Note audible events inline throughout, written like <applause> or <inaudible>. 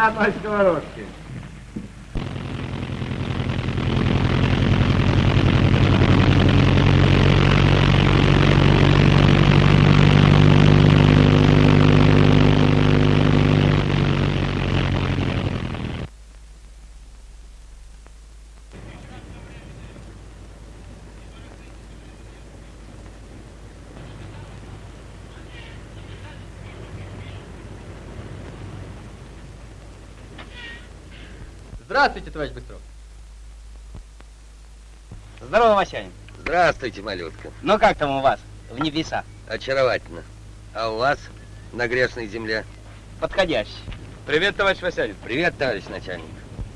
ensinar nós, camarote. Здравствуйте, малютка. Ну как там у вас, в небеса? Очаровательно. А у вас на грешной земле? Подходящий. Привет, товарищ Васянин. Привет, товарищ начальник.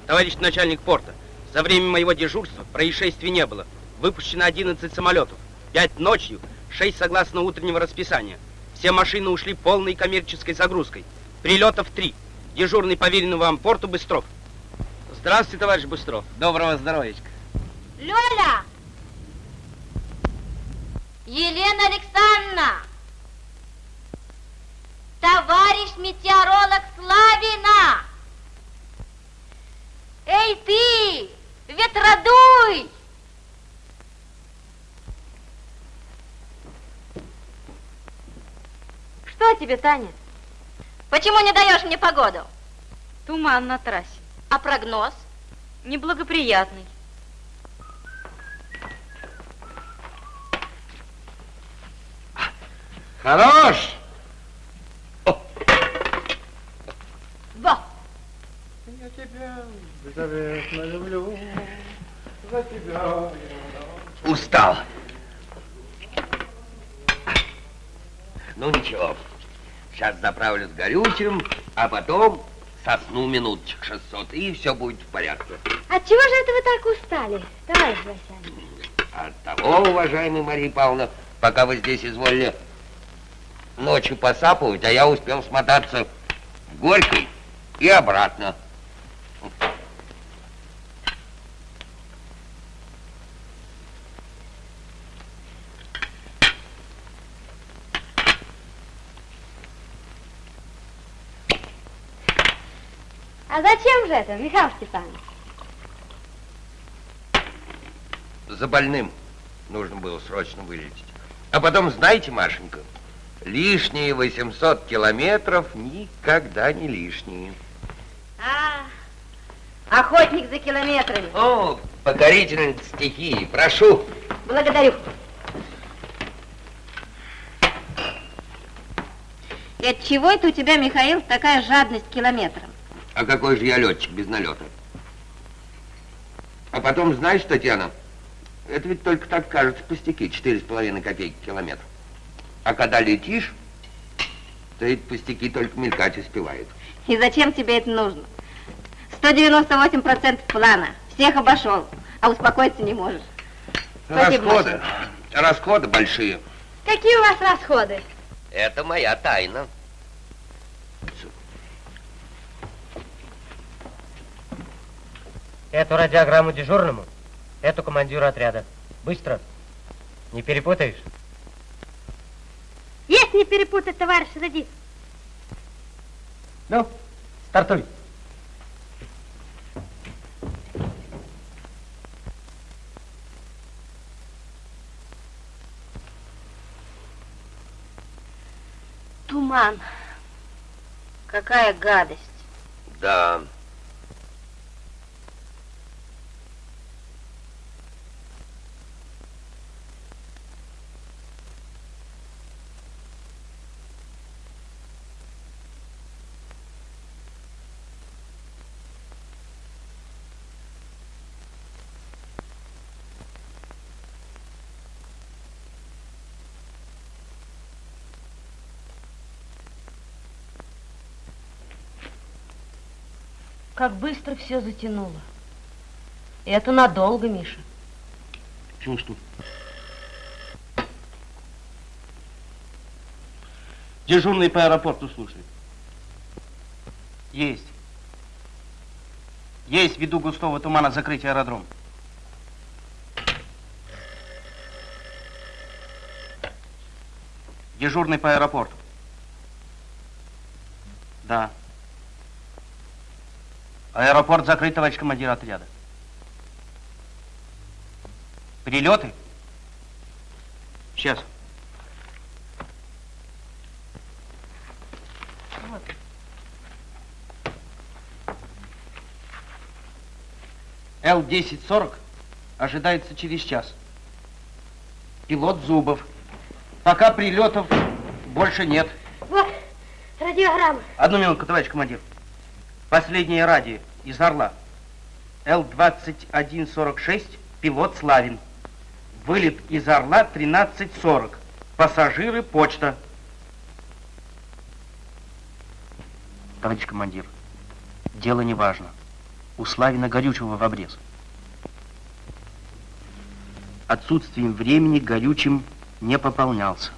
Товарищ начальник порта, за время моего дежурства происшествий не было. Выпущено 11 самолетов. 5 ночью, 6 согласно утреннего расписания. Все машины ушли полной коммерческой загрузкой. Прилетов 3. Дежурный поверенный вам порту Быстров. Здравствуйте, товарищ Быстров. Доброго здоровечка. Лёля! Елена Александровна! Товарищ метеоролог Славина! Эй ты, ветродуй! Что тебе, Таня? Почему не даешь мне погоду? Туман на трассе. А прогноз? Неблагоприятный. Хорош! Во! Я тебя беззаветно люблю, за тебя Устал. Ну ничего, сейчас заправлюсь горючим, а потом сосну минуточек 600, и все будет в порядке. От чего же это вы так устали, товарищ Васянин? От того, уважаемая Мария Павловна, пока вы здесь изволили ночью посапывать, а я успел смотаться в Горькой и обратно. А зачем же это, Михаил Степанович? За больным нужно было срочно вылететь. А потом, знаете, Машенька, лишние 800 километров никогда не лишние. А, охотник за километрами. О, покорительница стихии, прошу. Благодарю. И от чего это у тебя, Михаил, такая жадность к километрам? А какой же я летчик без налета? А потом, знаешь, Татьяна, это ведь только так кажется пустяки, четыре с половиной копейки километр. А когда летишь, то эти пустяки только мелькать успевают. И зачем тебе это нужно? 198% плана. Всех обошел, а успокоиться не можешь. Спасибо, Расходы, расходы большие. Какие у вас расходы? Это моя тайна. Эту радиограмму дежурному, эту командиру отряда. Быстро. Не перепутаешь? Не перепутать, товарищ радист. Ну, стартуй. Туман. Какая гадость. Да. Как быстро все затянуло. Это надолго, Миша. Чувствую. Дежурный по аэропорту слушает. Есть. Есть ввиду густого тумана закрытие аэродром. Дежурный по аэропорту. Да. Аэропорт закрыт, товарищ командир отряда. Перелеты? Сейчас. Л-1040 ожидается через час. Пилот Зубов. Пока прилетов больше нет. Вот, радиограмма. Одну минутку, товарищ командир. Последнее радио из Орла. Л-2146, пилот Славин. Вылет из Орла 13.40. Пассажиры, почта. Товарищ командир, дело не важно. У Славина горючего в обрез. Отсутствием времени горючим не пополнялся.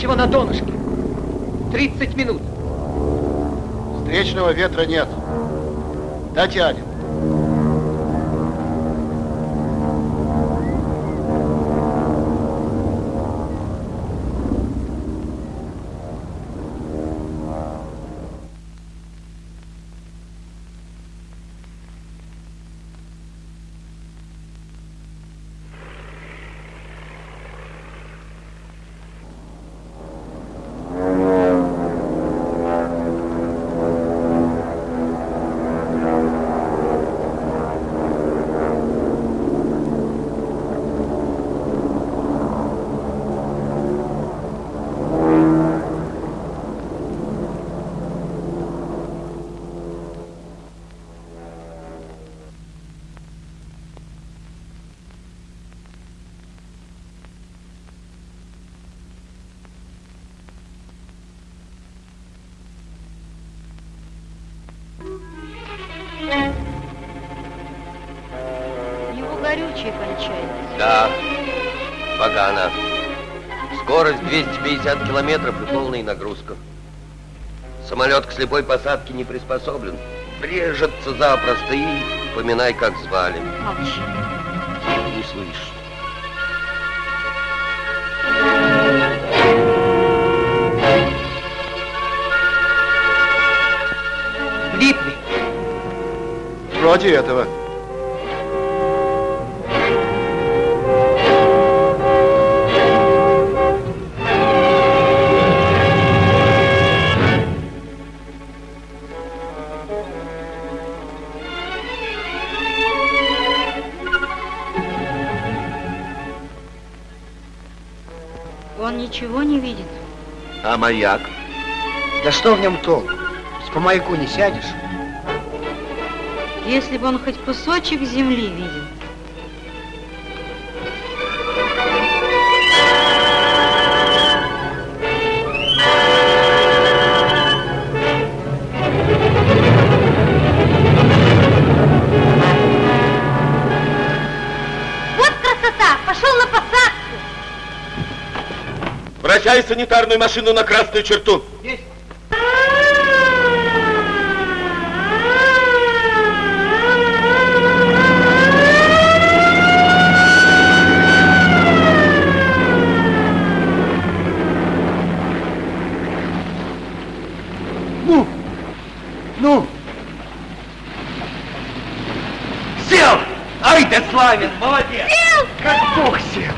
Горючего на донышке. 30 минут. Встречного ветра нет. Дотянем. Скорость 250 километров и полная нагрузка. Самолет к слепой посадке не приспособлен. Врежется запросто и поминай, как звали. Молчи. Не слышишь. Влипли. Вроде этого. Маяк? Да что в нем толк? Ведь по маяку не сядешь. Если бы он хоть кусочек земли видел. Вращай санитарную машину на красную черту. Ну! Ну! Сел! Ай, ты славен, молодец! Как бог сел!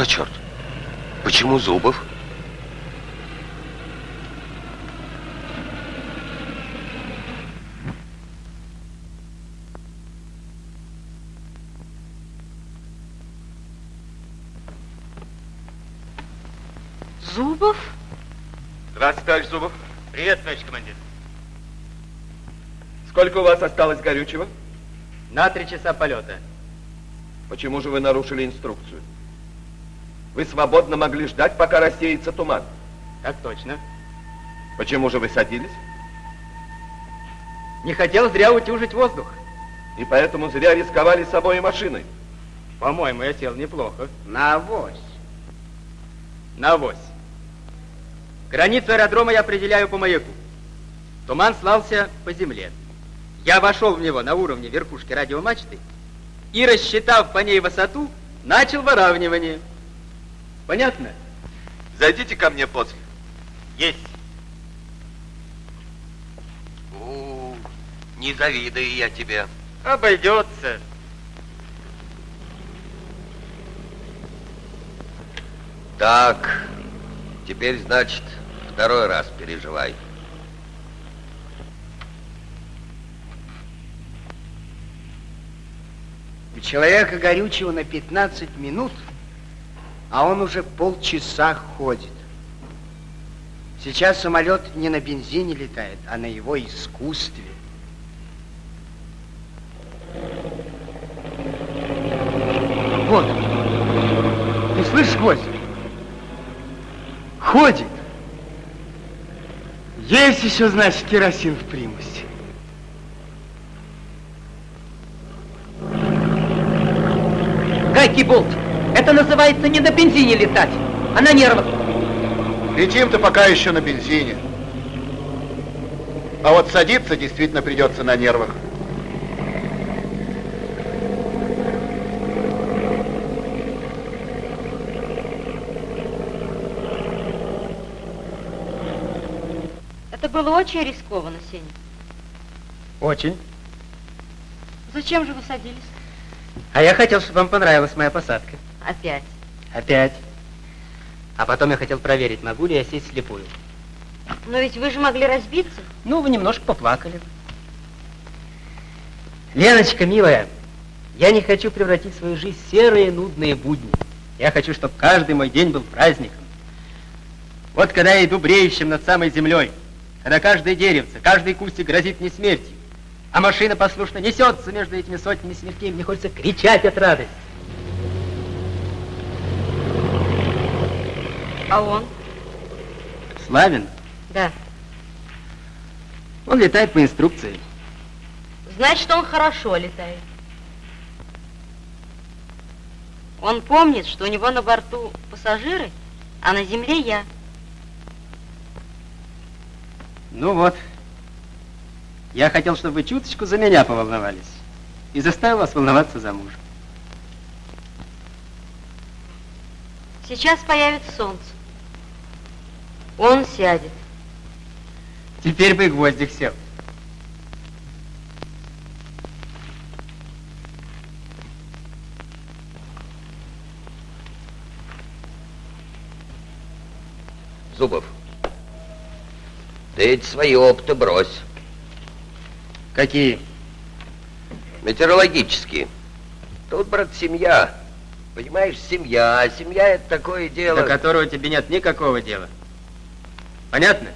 за черт? Почему Зубов? Зубов? Здравствуйте, товарищ Зубов. Привет, товарищ командир. Сколько у вас осталось горючего? На три часа полета. Почему же вы нарушили инструкцию? Вы свободно могли ждать, пока рассеется туман. Так точно. Почему же вы садились? Не хотел зря утюжить воздух. И поэтому зря рисковали собой и машиной. По-моему, я сел неплохо. На авось. На авось. Границу аэродрома я определяю по маяку. Туман слался по земле. Я вошел в него на уровне верхушки радиомачты и, рассчитав по ней высоту, начал выравнивание. Понятно? Зайдите ко мне после. Есть. У, не завидую я тебе. Обойдется. Так, теперь, значит, второй раз переживай. У человека горючего на 15 минут, а он уже полчаса ходит. Сейчас самолет не на бензине летает, а на его искусстве. Вот. Ты слышишь, гвоздь? Ходит. Есть еще, значит, керосин в примусе. Гайки болт. Это называется не на бензине летать, а на нервах. Летим-то пока еще на бензине. А вот садиться действительно придется на нервах. Это было очень рискованно, Сеня. Очень. Зачем же вы садились? А я хотел, чтобы вам понравилась моя посадка. Опять. Опять. А потом я хотел проверить, могу ли я сесть слепую. Но ведь вы же могли разбиться. Ну, вы немножко поплакали. Леночка, милая, я не хочу превратить свою жизнь в серые нудные будни. Я хочу, чтобы каждый мой день был праздником. Вот когда я иду бреющим над самой землей, когда каждое деревце, каждый кустик грозит мне смертью, а машина послушно несется между этими сотнями смертей, мне хочется кричать от радости. А он? Славин, Да. он летает по инструкции. Значит, он хорошо летает. Он помнит, что у него на борту пассажиры, а на земле я. Ну вот. Я хотел, чтобы вы чуточку за меня поволновались. И заставил вас волноваться за мужа. Сейчас появится солнце. Он сядет. Теперь бы и гвоздик сел. Зубов, ты эти свои опыты брось. Какие? Метеорологические. Тут, брат, семья. Понимаешь, семья. А семья это такое дело. До которого тебе нет никакого дела. Понятно?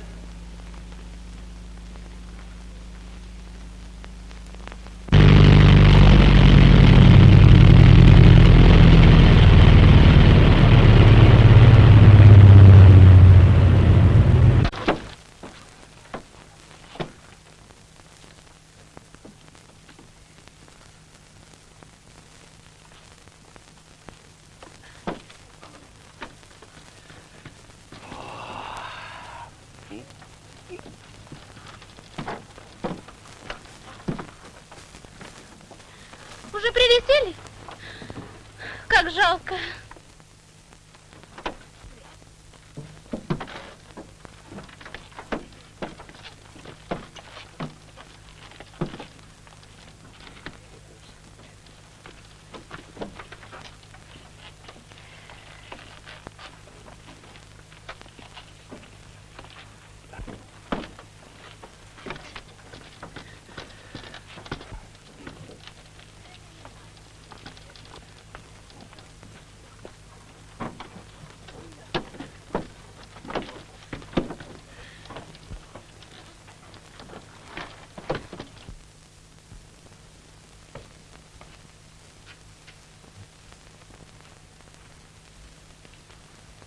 Уже прилетели? Как жалко.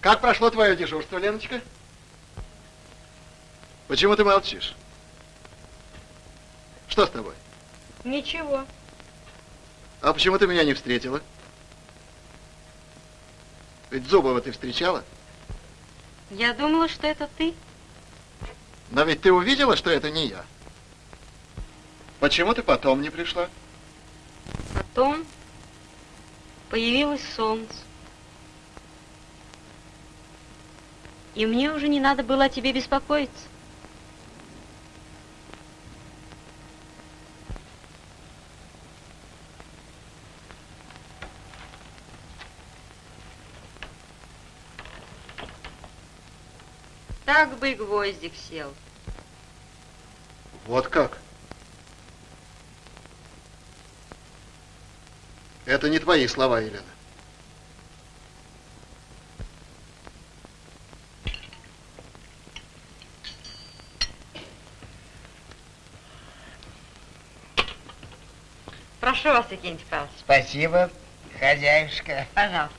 Как прошло твое дежурство, Леночка? Почему ты молчишь? Что с тобой? Ничего. А почему ты меня не встретила? Ведь Зубова ты встречала? Я думала, что это ты. Но ведь ты увидела, что это не я. Почему ты потом не пришла? Потом появилось солнце. И мне уже не надо было о тебе беспокоиться. Так бы и гвоздик сел. Вот как? Это не твои слова, Елена. Прошу вас, Викентий Павлович. Спасибо, хозяюшка. Пожалуйста.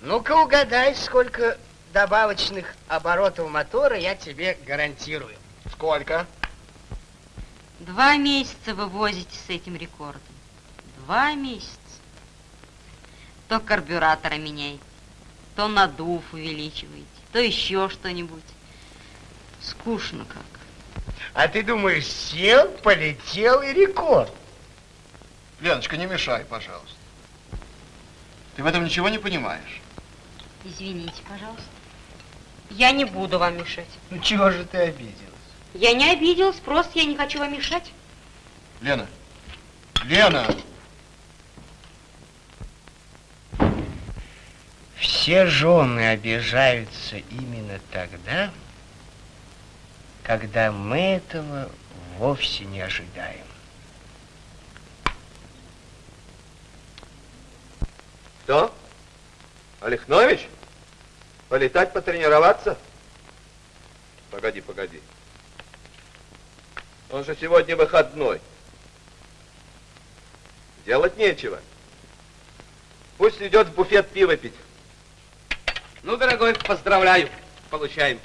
Ну-ка угадай, сколько добавочных оборотов мотора я тебе гарантирую. Сколько? Два месяца вы возите с этим рекордом. Два месяца. То карбюратора меняете, то надув увеличиваете, то еще что-нибудь. Скучно как. А ты думаешь, сел, полетел и рекорд? Леночка, не мешай, пожалуйста. Ты в этом ничего не понимаешь. Извините, пожалуйста. Я не буду вам мешать. Ну чего же ты обиделась? Я не обиделась, просто я не хочу вам мешать. Лена! Лена! Все жены обижаются именно тогда, когда мы этого вовсе не ожидаем. Что? Олехнович? Полетать, потренироваться? Погоди, погоди. Он же сегодня выходной. Делать нечего. Пусть идет в буфет пиво пить. Ну, дорогой, поздравляю. Получаем.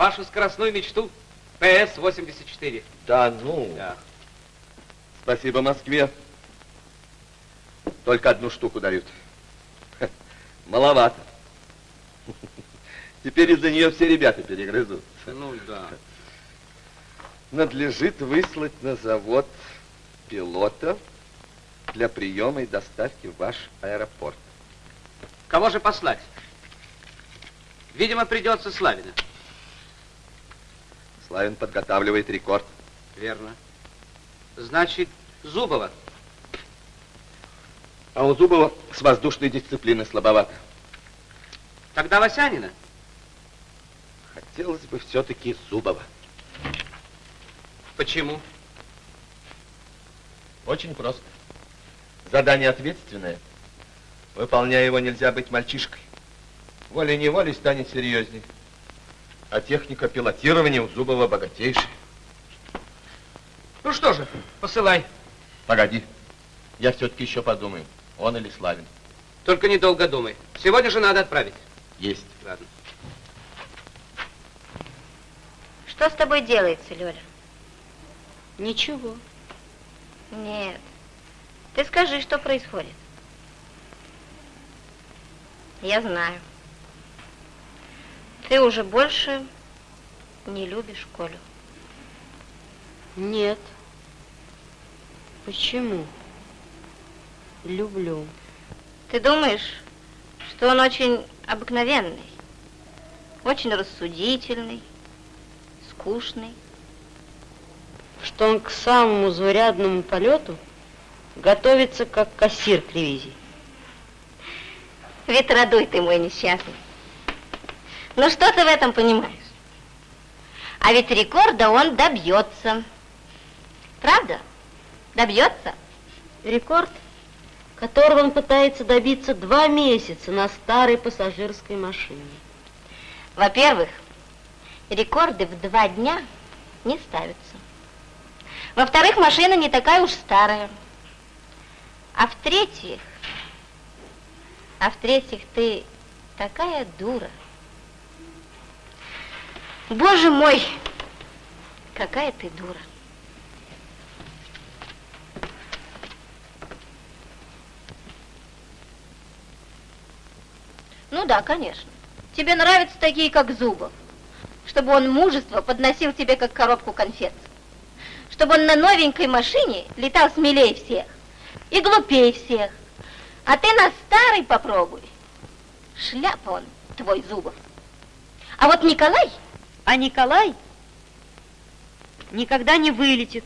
Вашу скоростную мечту ПС-84. Да ну. Да. Спасибо Москве. Только одну штуку дают. Маловато. Теперь из-за нее все ребята перегрызут. Ну да. Надлежит выслать на завод пилота для приема и доставки в ваш аэропорт. Кого же послать? Видимо, придется Славина. Славин подготавливает рекорд. Верно. Значит, Зубова. А у Зубова с воздушной дисциплины слабовато. Тогда Васянина. Хотелось бы все-таки Зубова. Почему? Очень просто. Задание ответственное. Выполняя его, нельзя быть мальчишкой. Волей-неволей станет серьезней. А техника пилотирования у Зубова богатейшая. Ну что же, посылай. Погоди. Я все-таки еще подумаю, он или Славин. Только недолго думай. Сегодня же надо отправить. Есть. Ладно. Что с тобой делается, Лёля? Ничего. Нет. Ты скажи, что происходит. Я знаю. Ты уже больше не любишь Колю. Нет. Почему? Люблю. Ты думаешь, что он очень обыкновенный, очень рассудительный, скучный? Что он к самому заурядному полету готовится, как кассир к ревизии. Ветродуй ты мой несчастный. Ну что ты в этом понимаешь? А ведь рекорда он добьется. Правда? Добьется? Рекорд, которого он пытается добиться два месяца на старой пассажирской машине. Во-первых, рекорды в два дня не ставятся. Во-вторых, машина не такая уж старая. А в-третьих, а в-третьих, ты такая дура. Боже мой, какая ты дура. Ну да, конечно. Тебе нравятся такие, как Зубов. Чтобы он мужество подносил тебе, как коробку конфет. Чтобы он на новенькой машине летал смелее всех и глупее всех. А ты на старый попробуй. Шляпа он, твой Зубов. А вот Николай... А Николай никогда не вылетит,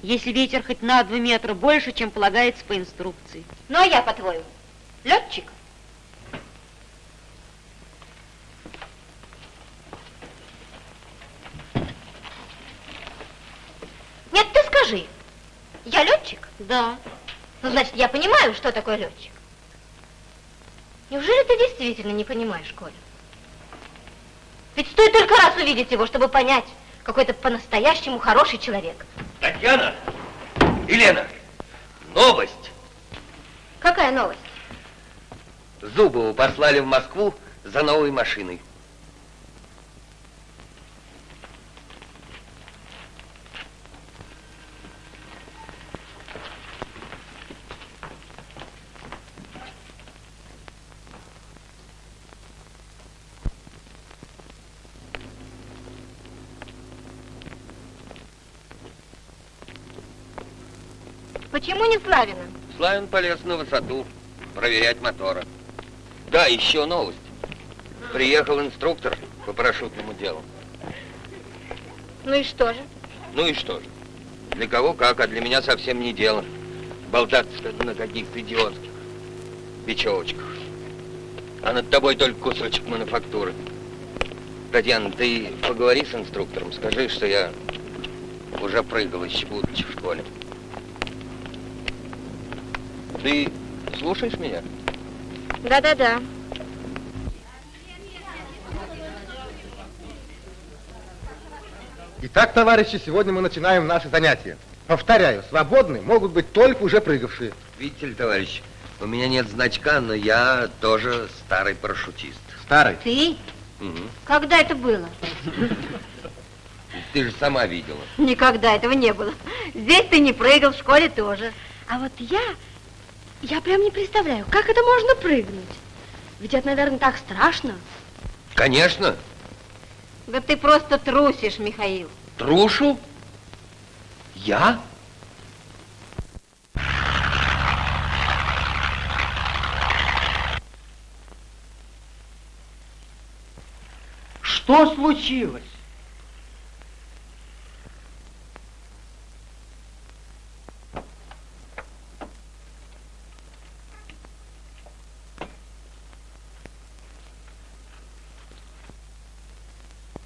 если ветер хоть на два метра больше, чем полагается по инструкции. Ну, а я, по-твоему, летчик? Нет, ты скажи, я летчик? Да. Ну, значит, я понимаю, что такое летчик. Неужели ты действительно не понимаешь, Коля? Ведь стоит только раз увидеть его, чтобы понять, какой это по-настоящему хороший человек. Татьяна! Елена! Новость! Какая новость? Зубову послали в Москву за новой машиной. Почему не Славина? Славин полез на высоту, проверять моторы. Да, еще новость. Приехал инструктор по парашютному делу. Ну и что же? Ну и что же? Для кого как, а для меня совсем не дело. Болтаться на каких-то идиотских бечевочках. А над тобой только кусочек мануфактуры. Татьяна, ты поговори с инструктором, скажи, что я уже прыгал еще будучи в школе. Ты слушаешь меня? Да-да-да. Итак, товарищи, сегодня мы начинаем наши занятия. Повторяю, свободны могут быть только уже прыгавшие. Видите ли, товарищ, у меня нет значка, но я тоже старый парашютист. Старый? Ты? Угу. Когда это было? Ты же сама видела. Никогда этого не было. Здесь ты не прыгал, в школе тоже. А вот я, я прям не представляю, как это можно прыгнуть. Ведь это, наверное, так страшно. Конечно. Да ты просто трусишь, Михаил. Трушу? Я? Что случилось?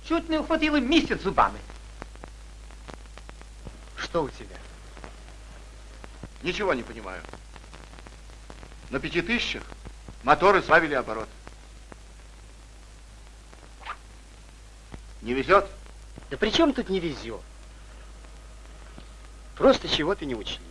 Чуть не ухватила месяц зубами. Что у тебя? Ничего не понимаю. На пяти тысячах моторы сбавили оборот. Не везет? Да при чем тут не везет? Просто чего-то не учли.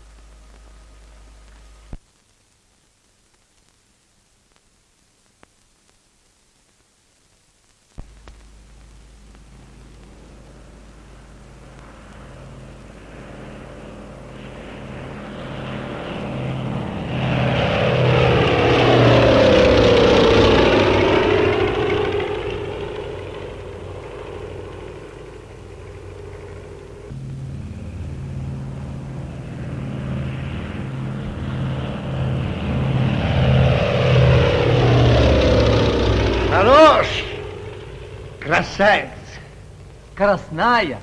Хорош! Красавец! Красная!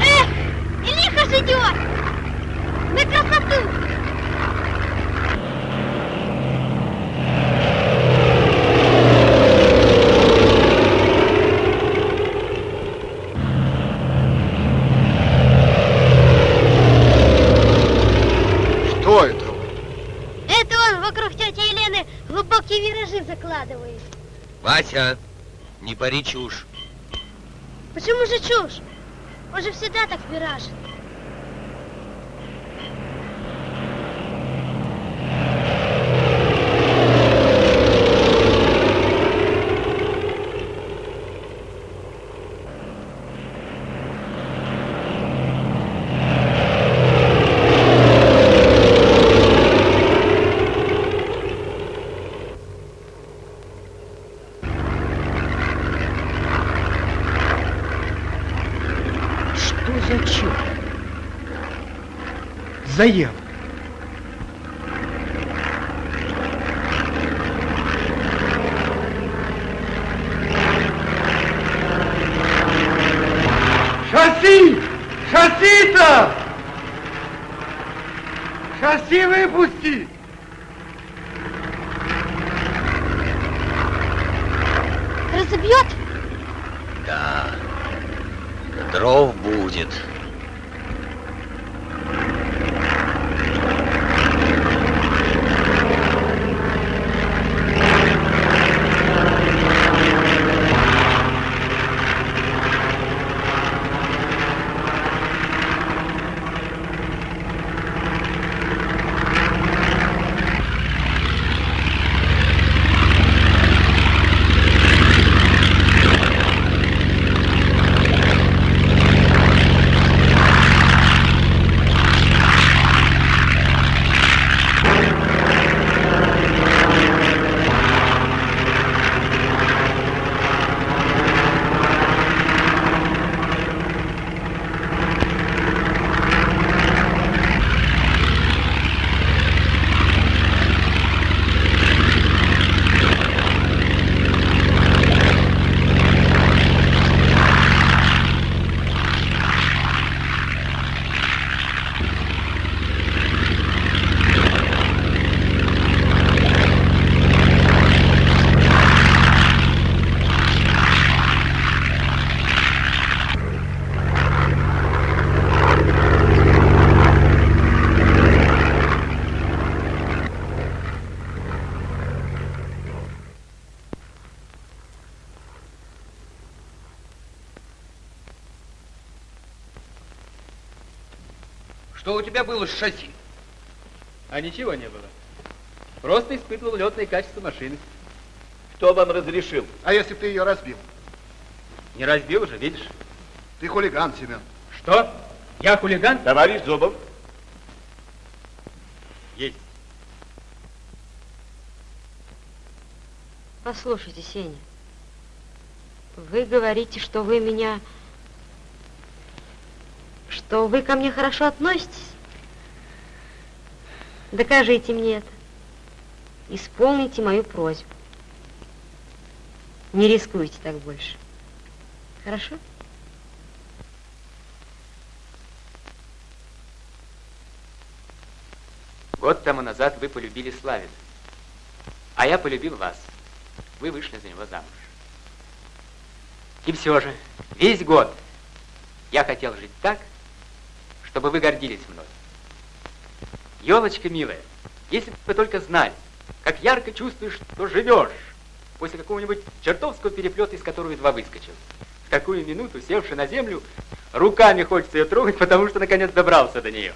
Эх, и лихо ж идет! На красоту! Что это? Это он вокруг тети Елены глубокие виражи закладывает. Вася, не пари чушь. Почему же чушь? Он же всегда так виражит. Что за черт? Заел. Шасси! Шасси-то! Шасси выпусти! Разобьет? Да, дров будет. Что у тебя было с шасси? А ничего не было. Просто испытывал летные качества машины. Кто вам разрешил? А если бы ты ее разбил? Не разбил же, видишь? Ты хулиган, Семен. Что? Я хулиган? Товарищ Зубов. Есть. Послушайте, Сеня, вы говорите, что вы меня... Что вы ко мне хорошо относитесь? Докажите мне это. Исполните мою просьбу. Не рискуйте так больше. Хорошо? Год тому назад вы полюбили Славина, а я полюбил вас. Вы вышли за него замуж. И все же, весь год я хотел жить так, чтобы вы гордились мной. Елочка милая, если бы вы только знали, как ярко чувствуешь, что живешь после какого-нибудь чертовского переплета, из которого едва выскочил. В такую минуту, севши на землю, руками хочется ее трогать, потому что наконец добрался до нее.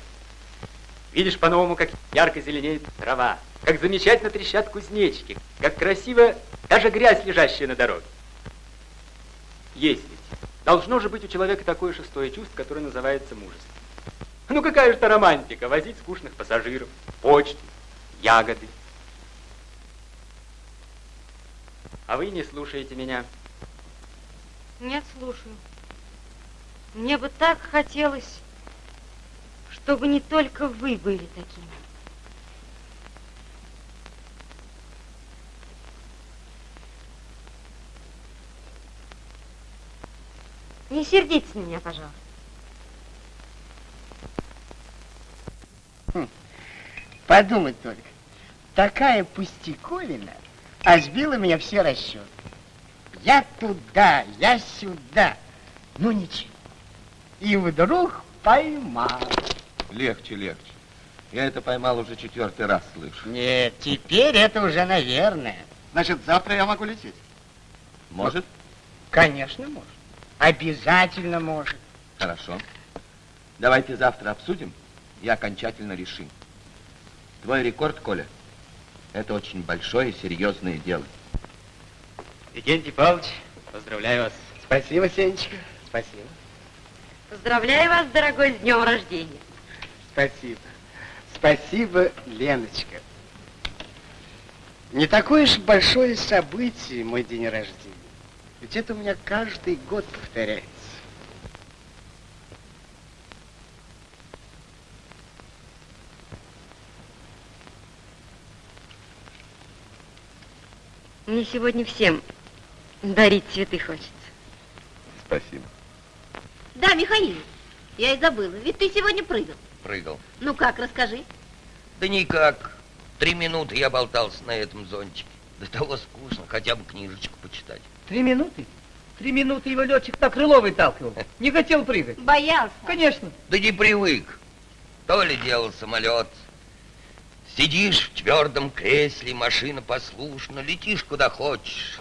Видишь по-новому, как ярко зеленеет трава, как замечательно трещат кузнечики, как красиво даже грязь, лежащая на дороге. Есть ведь. Должно же быть у человека такое шестое чувство, которое называется мужество. Ну какая же это романтика, возить скучных пассажиров, почту, ягоды. А вы не слушаете меня. Нет, слушаю. Мне бы так хотелось, чтобы не только вы были такими. Не сердитесь на меня, пожалуйста. Подумать только. Такая пустяковина, а сбила меня все расчеты. Я туда, я сюда. Ну ничего. И вдруг поймал. Легче, легче. Я это поймал уже четвертый раз, слышу. Нет, теперь это уже наверное. Значит, завтра я могу лететь? Может? Конечно, может. Обязательно может. Хорошо. Давайте завтра обсудим и окончательно решим. Твой рекорд, Коля, это очень большое и серьезное дело. Викентий Павлович, поздравляю вас. Спасибо, Сенечка. Спасибо. Поздравляю вас, дорогой, с днем рождения. Спасибо. Спасибо, Леночка. Не такое уж большое событие мой день рождения. Ведь это у меня каждый год повторяется. Мне сегодня всем дарить цветы хочется. Спасибо. Да, Михаил, я и забыла, ведь ты сегодня прыгал. Прыгал. Ну как, расскажи. Да никак. Три минуты я болтался на этом зонтике. До того скучно, хотя бы книжечку почитать. Три минуты? Три минуты его летчик на крыло выталкивал. Не хотел прыгать. Боялся. Конечно. Да не привык. То ли делал самолет. Сидишь в твердом кресле, машина послушна, летишь куда хочешь.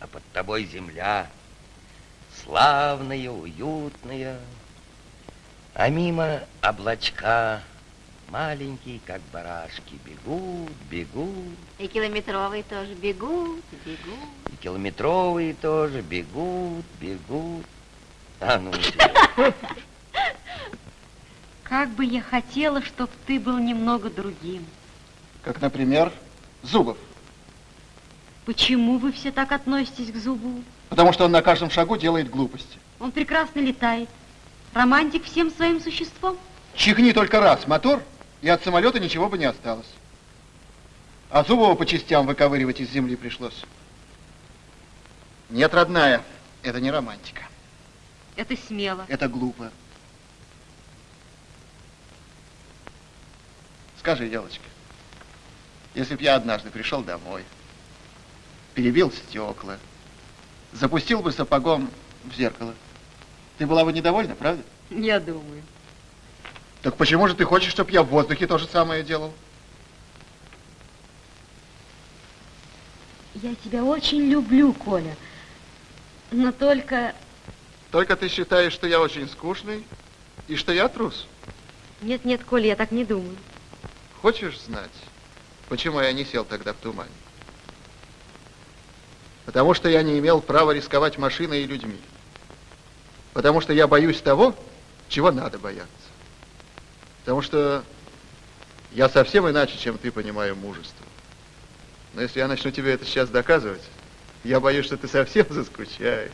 А под тобой земля славная, уютная. А мимо облачка маленькие, как барашки, бегут, бегут. И километровые тоже бегут, бегут. И километровые тоже бегут, бегут. А ну <laughs> тебя. Как бы я хотела, чтоб ты был немного другим. Как, например, Зубов. Почему вы все так относитесь к Зубу? Потому что он на каждом шагу делает глупости. Он прекрасно летает. Романтик всем своим существом. Чихни только раз мотор, и от самолета ничего бы не осталось. А Зубова по частям выковыривать из земли пришлось. Нет, родная, это не романтика. Это смело. Это глупо. Скажи, девочка, если б я однажды пришел домой, перебил стекла, запустил бы сапогом в зеркало, ты была бы недовольна, правда? Я думаю. Так почему же ты хочешь, чтобы я в воздухе то же самое делал? Я тебя очень люблю, Коля. Но только... Только ты считаешь, что я очень скучный и что я трус? Нет, нет, Коля, я так не думаю. Хочешь знать, почему я не сел тогда в тумане? Потому что я не имел права рисковать машиной и людьми. Потому что я боюсь того, чего надо бояться. Потому что я совсем иначе, чем ты, понимаю мужество. Но если я начну тебе это сейчас доказывать, я боюсь, что ты совсем заскучаешь.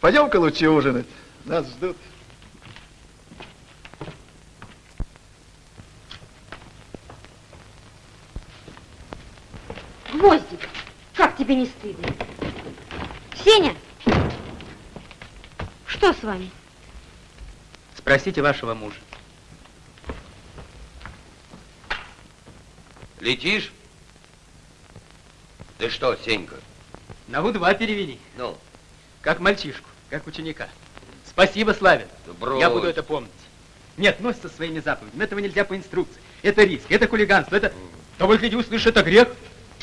Пойдем-ка лучше ужинать. Нас ждут. Гвоздик, как тебе не стыдно? Сеня, что с вами? Спросите вашего мужа. Летишь? Ты что, Сенька? На У-2 перевели. Ну? Как мальчишку, как ученика. Спасибо, Славин. Да брось. Я буду это помнить. Нет, носит со своими заповедями. Этого нельзя по инструкции. Это риск, это хулиганство, это... Того гляди, услышишь, это грех.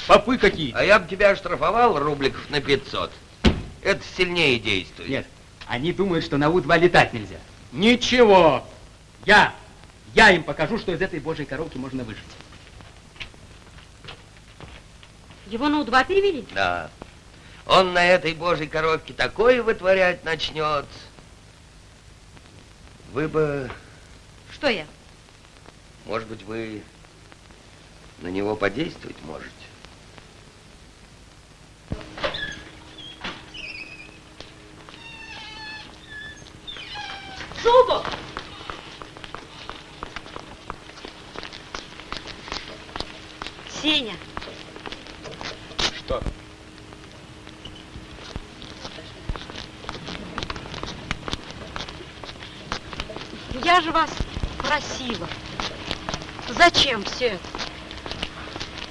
Попы какие. А я бы тебя оштрафовал рубликов на 500. Это сильнее действует. Нет, они думают, что на У-2 летать нельзя. Ничего. Я, я им покажу, что из этой божьей коробки можно выжить. Его на У-2 перевели? Да. Он на этой божьей коробке такое вытворять начнет. Вы бы, Что я? может быть, вы на него подействовать можете. Зубов! Сеня, Что? я же вас просила. Зачем все это?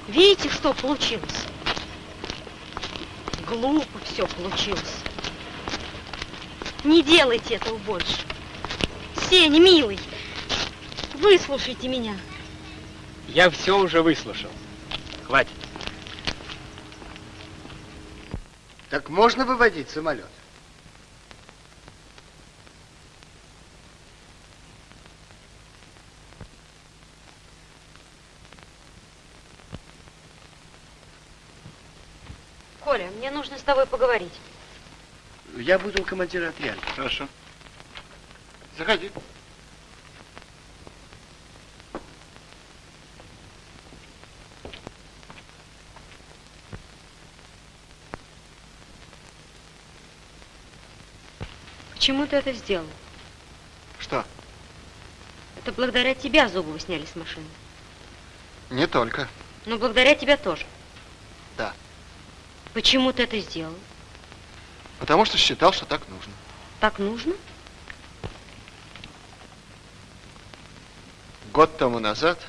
Видите, что получилось? Глупо все получилось. Не делайте этого больше. Сеня, милый, выслушайте меня. Я все уже выслушал. Хватит. Так можно выводить самолет? Коля, мне нужно с тобой поговорить. Я буду у командира отряда. Хорошо. Заходи. Почему ты это сделал? Что? Это благодаря тебя Зубова сняли с машины. Не только. Но благодаря тебе тоже. Почему ты это сделал? Потому что считал, что так нужно. Так нужно? Год тому назад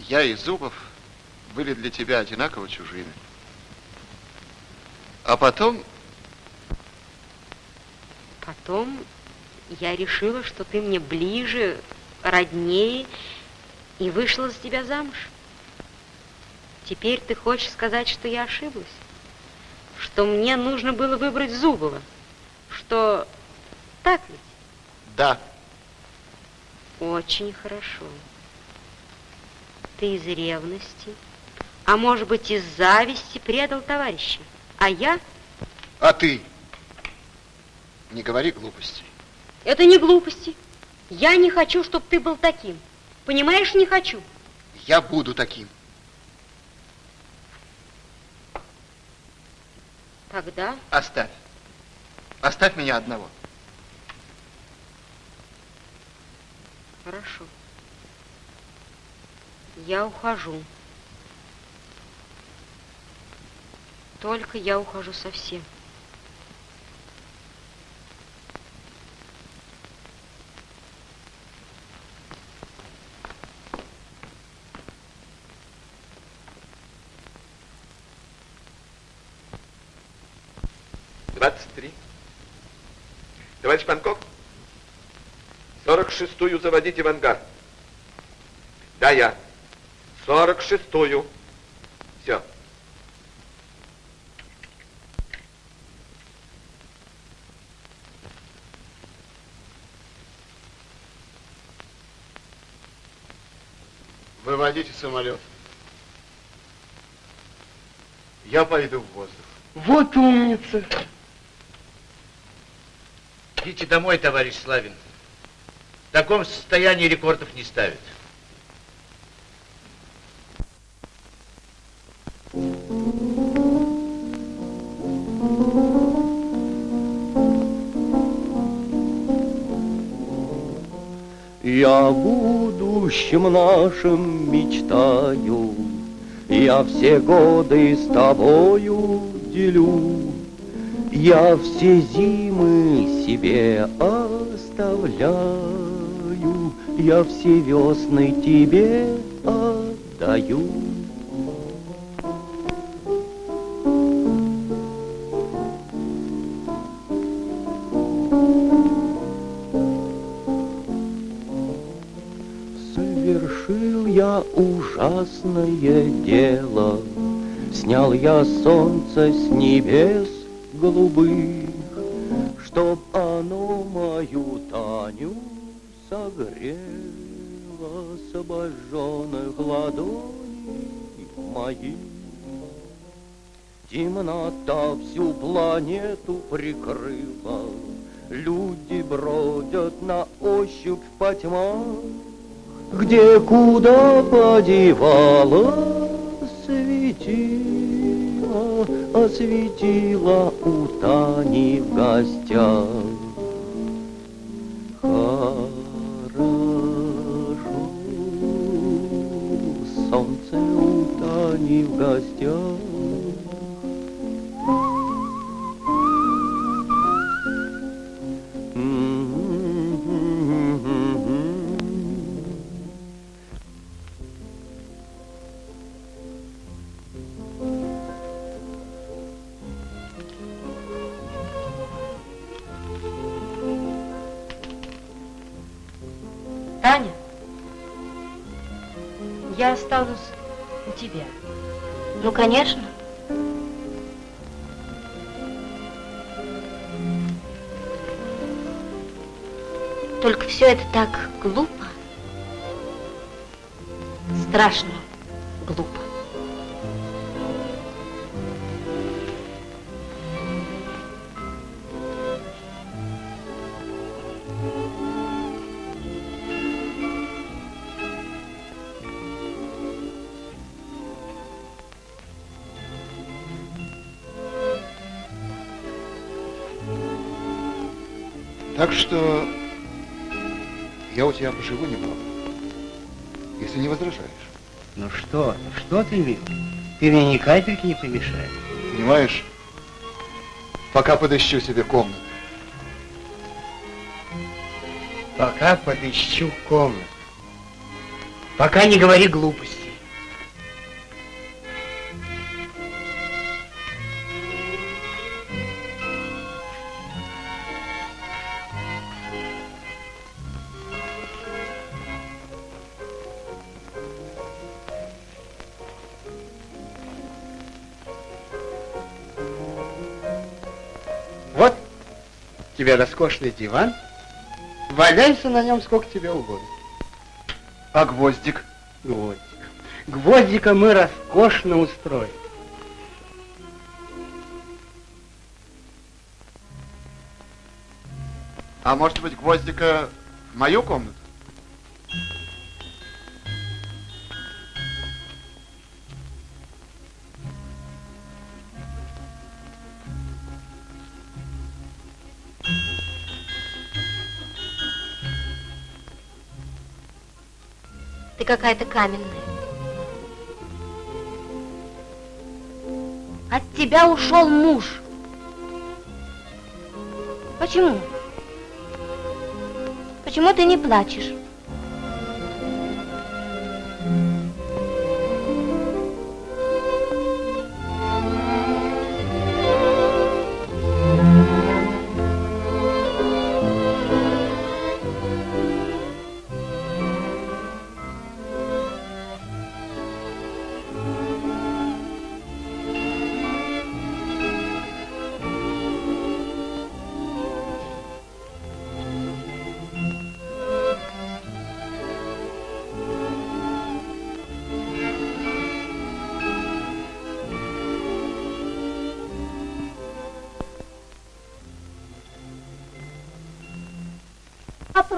я и Зубов были для тебя одинаково чужими. А потом Потом я решила, что ты мне ближе, роднее, и вышла за тебя замуж. Теперь ты хочешь сказать, что я ошиблась? Что мне нужно было выбрать Зубова? Что так ведь? да, Очень хорошо. Ты из ревности, а может быть из зависти предал товарища. А я? а ты не говори глупостей. Это не глупости. Я не хочу, чтобы ты был таким. Понимаешь, не хочу. Я буду таким. Тогда Оставь. Оставь меня одного. хорошо. Я ухожу. Только я ухожу совсем. Двадцать три. Товарищ Панков, сорок шестую заводите в ангар. Да, я. Сорок шестую. Все. Выводите самолет. Я пойду в воздух. Вот умница. Идите домой, товарищ Славин. В таком состоянии рекордов не ставят. Я будущем нашим мечтаю, Я все годы с тобою делю, Я все зимы себе оставляю, Я все весны тебе отдаю. Совершил я ужасное дело, Снял я солнце с небес голубых, согрело С обожженных ладоней моих. Темнота всю планету прикрыла, Люди бродят на ощупь по тьмам, где куда подевала светила, осветила у Тани в гостях. В гостях. Только все это так глупо, страшно глупо. Так что я у тебя поживу немного, если не возражаешь. Ну что, ты, что ты, мил? Ты мне ни капельки не помешаешь. Понимаешь, пока подыщу себе комнату. Пока подыщу комнату. Пока не говори глупостей. Тебе роскошный диван. Валяйся на нем сколько тебе угодно. А гвоздик? Гвоздик. Гвоздика мы роскошно устроим. А может быть, гвоздика в мою комнату? Какая-то каменная. От тебя ушел муж. Почему? Почему ты не плачешь?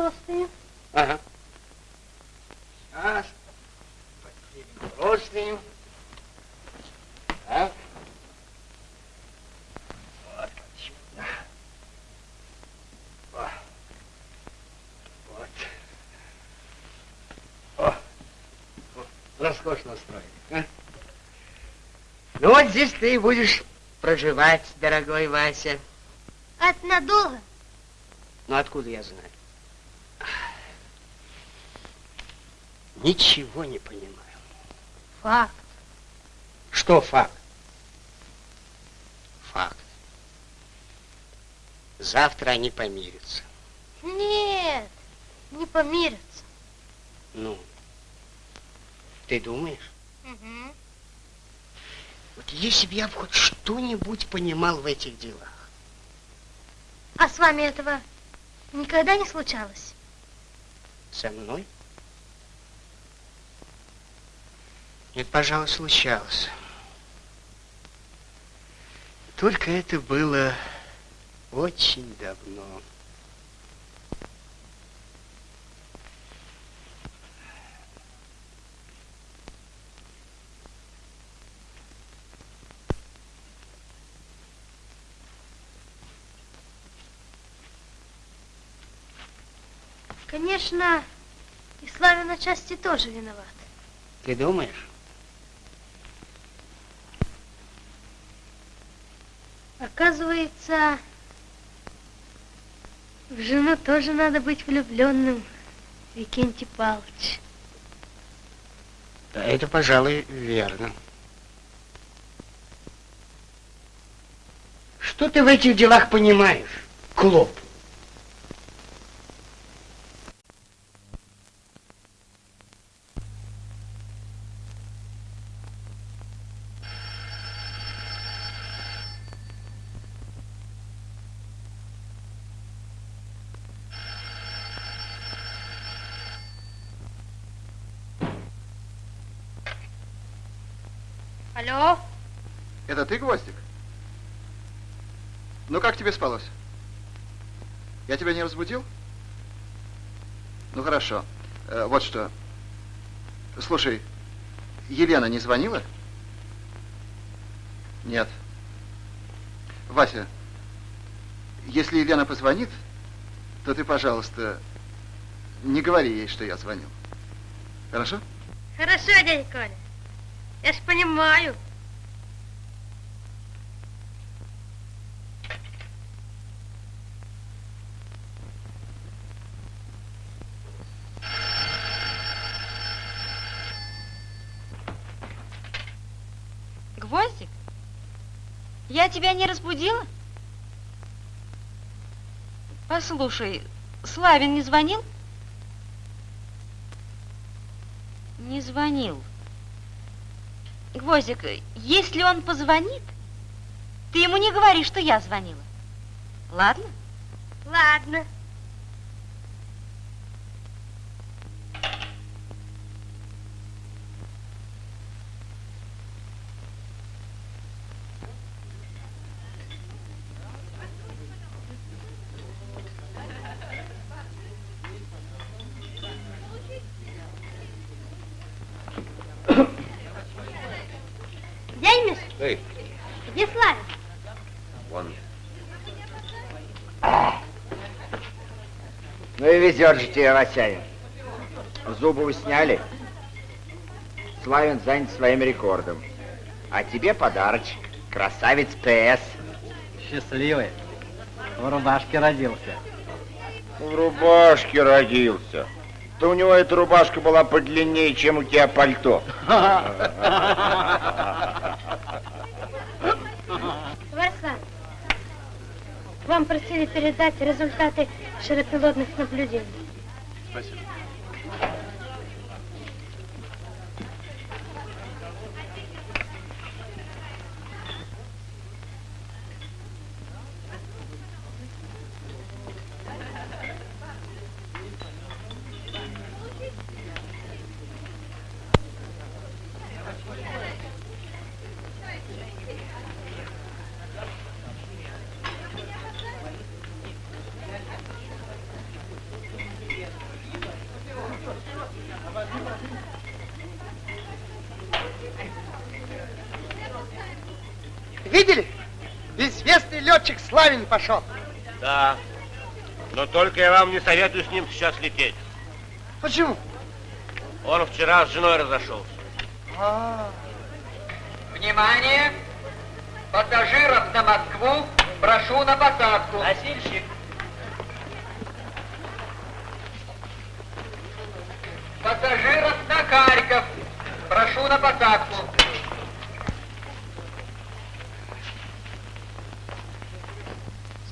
Простыни? Ага. Сейчас. Поднимем простыню. Так. Вот отсюда. О. Вот. О. Роскошно устроили. а? Ну вот здесь ты и будешь проживать, дорогой Вася. А это надолго? Ну откуда я знаю? Ничего не понимаю. Факт. Что факт? Факт. Завтра они помирятся. Нет, не помирятся. Ну, ты думаешь? Мгм. Вот если бы я хоть что-нибудь понимал в этих делах. А с вами этого никогда не случалось? Со мной? Нет, пожалуй, случалось. Только это было очень давно. Конечно, и Славин отчасти тоже виноват. Ты думаешь? Оказывается, в жену тоже надо быть влюбленным, Викентий Павлович. Это, пожалуй, верно. Что ты в этих делах понимаешь, Клоп? Алло? Это ты, Гвоздик? Ну, как тебе спалось? Я тебя не разбудил? Ну, хорошо. Э, вот что. Слушай, Елена не звонила? Нет. Вася, если Елена позвонит, то ты, пожалуйста, не говори ей, что я звонил. Хорошо? Хорошо, дядя Коля. Я ж понимаю. Гвоздик, я тебя не разбудила? Послушай, Славин не звонил? Не звонил. Гвоздик, если он позвонит, ты ему не говори, что я звонила. Ладно? Ладно. Дядя Миш, Эй, где Славик? вон. Тебе, Васяин. Зубы сняли. Славин занят своим рекордом. А тебе подарочек. Красавец ПС. Счастливый. В рубашке родился. В рубашке родился. Да у него эта рубашка была подлиннее, чем у тебя пальто. Варсан, вам просили передать результаты широпилотных наблюдений. Спасибо. Летчик Славин пошел. Да. Но только я вам не советую с ним сейчас лететь. Почему? Он вчера с женой разошелся. А, Внимание! Пассажиров на Москву прошу на посадку. Носильщик.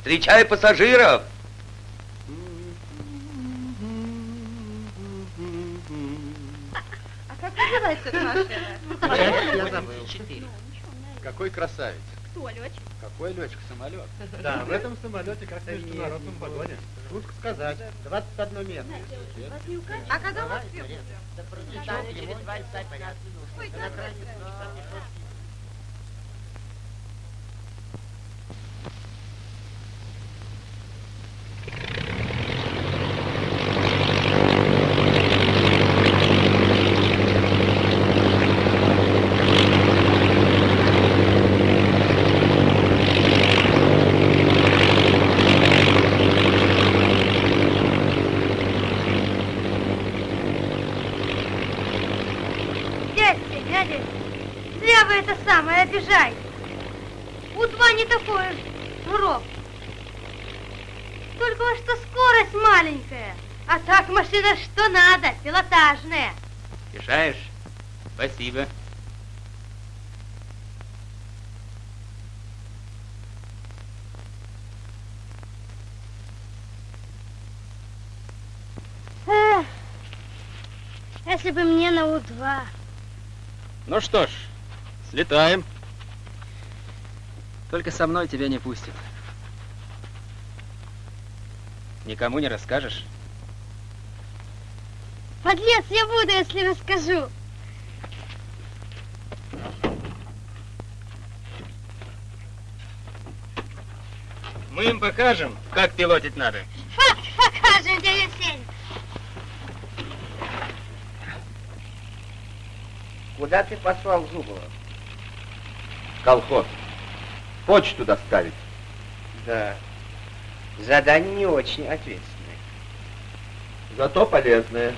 Встречай пассажиров! А как называется эта машина? Я забыл. Какой красавец. Кто, летчик? Какой летчик, самолет? Да, в этом самолете как в международном вагоне. Шутка сказать, 21 место. А когда у вас первый? через 25 минут. Дядя, дядя, зря вы это самое обижаете. У-2 не такой уж журов. Только вот что скорость маленькая. А так машина что надо, пилотажная. Решаешь? Эх, если бы мне на У-2. Ну что ж, слетаем. Только со мной тебя не пустят. Никому не расскажешь? Подлец я буду, если расскажу. Мы им покажем, как пилотить надо. Покажем, дядя Сень. Куда ты послал Зубова? Колхоз. Почту доставить. Да. Задание не очень ответственное. Зато полезное.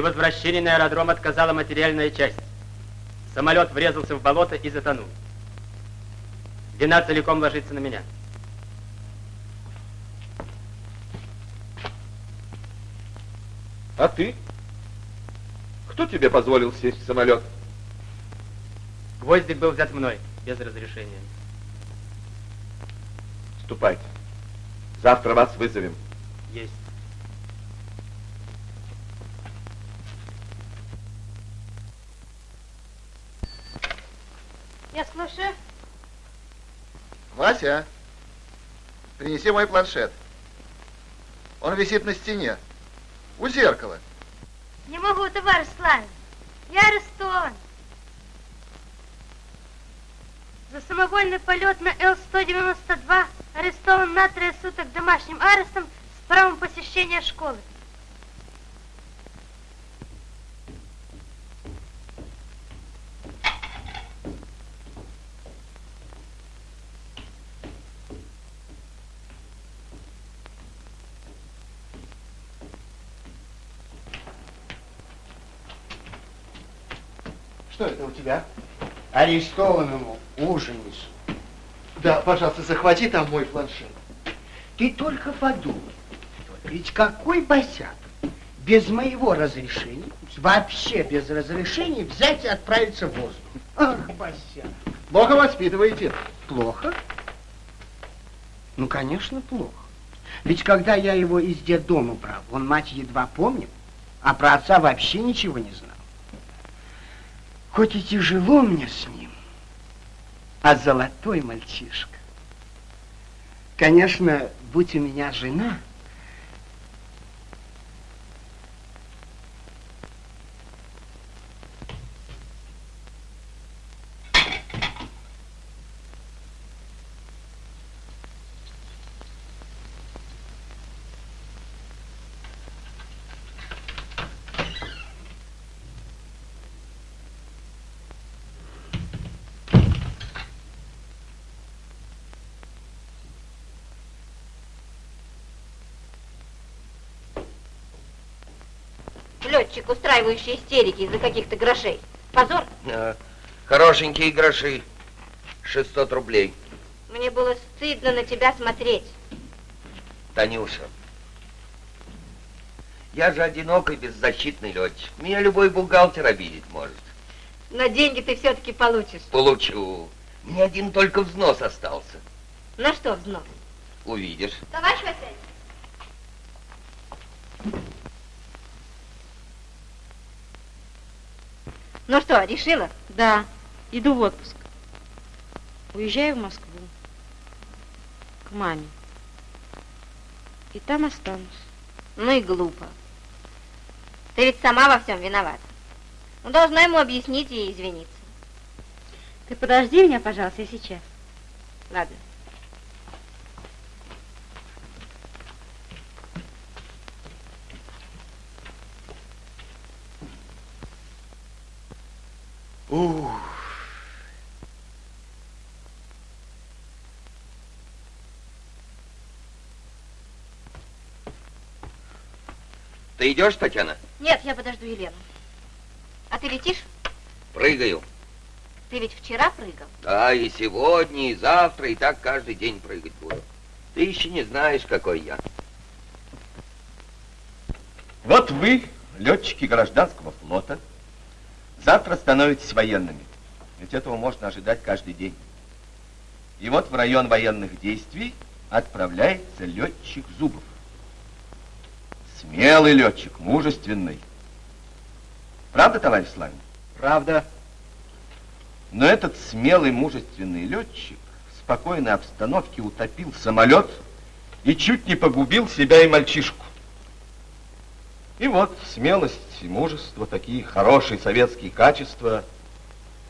При возвращении на аэродром отказала материальная часть. Самолет врезался в болото и затонул. Вина целиком ложится на меня. А ты? Кто тебе позволил сесть в самолет? Гвоздик был взят мной, без разрешения. Ступайте. Завтра вас вызовем. Есть. Я слушаю. Вася, принеси мой планшет. Он висит на стене, у зеркала. Не могу, товарищ Славин. Я арестован. За самовольный полет на Л-192 арестован на трое суток домашним арестом с правом посещения школы. Тебя? Арестованному ужин несу. Да, пожалуйста, захвати там мой планшет. Ты только подумай. Ведь какой босяк без моего разрешения, вообще без разрешения, взять и отправиться в воздух. Ах, босяк. Плохо воспитываете. Плохо? Ну, конечно, плохо. Ведь когда я его из детдома брал, он мать едва помнил, а про отца вообще ничего не знал. Хоть и тяжело мне с ним, а золотой мальчишка. Конечно, будь у меня жена, Летчик, устраивающий истерики из-за каких-то грошей. Позор. А, хорошенькие гроши. 600 рублей. Мне было стыдно на тебя смотреть. Танюша, я же одинокий, беззащитный летчик. Меня любой бухгалтер обидеть может. Но деньги ты все-таки получишь. Получу. Мне один только взнос остался. На что взнос? Увидишь. Товарищ Василий. Ну что, решила? Да, иду в отпуск. Уезжаю в Москву. К маме. И там останусь. Ну и глупо. Ты ведь сама во всем виновата. Ну, должна ему объяснить и извиниться. Ты подожди меня, пожалуйста, я сейчас. Ладно. Ух. Ты идешь, Татьяна? Нет, я подожду Елену. А ты летишь? Прыгаю. Ты ведь вчера прыгал. Да, и сегодня, и завтра, и так каждый день прыгать буду. Ты еще не знаешь, какой я. Вот вы, летчики гражданского флота, завтра становитесь военными. Ведь этого можно ожидать каждый день. И вот в район военных действий отправляется летчик Зубов. Смелый летчик, мужественный. Правда, товарищ Славин? Правда. Но этот смелый, мужественный летчик в спокойной обстановке утопил самолет и чуть не погубил себя и мальчишку. И вот смелость и мужество, такие хорошие советские качества,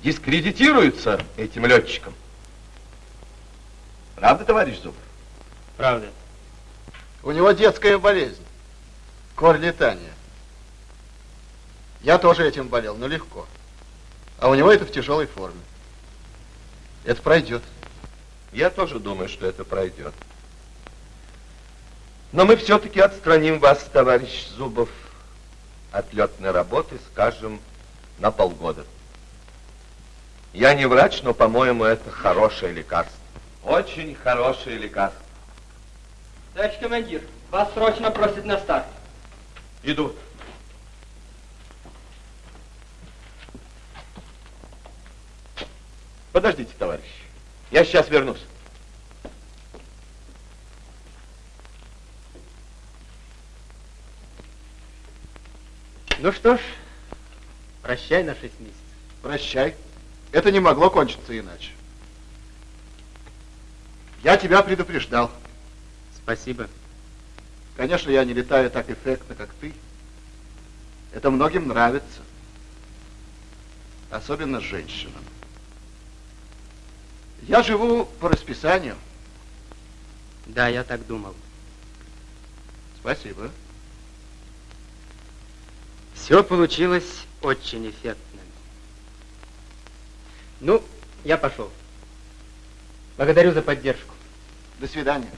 дискредитируются этим летчиком. Правда, товарищ Зубов? Правда. У него детская болезнь. Корь летания. Я тоже этим болел, но легко. А у него это в тяжелой форме. Это пройдет. Я тоже думаю, что это пройдет. Но мы все-таки отстраним вас, товарищ Зубов, от летной работы, скажем, на полгода. Я не врач, но, по-моему, это хорошее лекарство. Очень хорошее лекарство. Товарищ командир, вас срочно просят на старт. Иду. Подождите, товарищ. Я сейчас вернусь. Ну что ж, прощай на шесть месяцев. Прощай. Это не могло кончиться иначе. Я тебя предупреждал. Спасибо. Конечно, я не летаю так эффектно, как ты. Это многим нравится. Особенно женщинам. Я живу по расписанию. Да, я так думал. Спасибо. Все получилось очень эффектно. Ну, я пошел. Благодарю за поддержку. До свидания.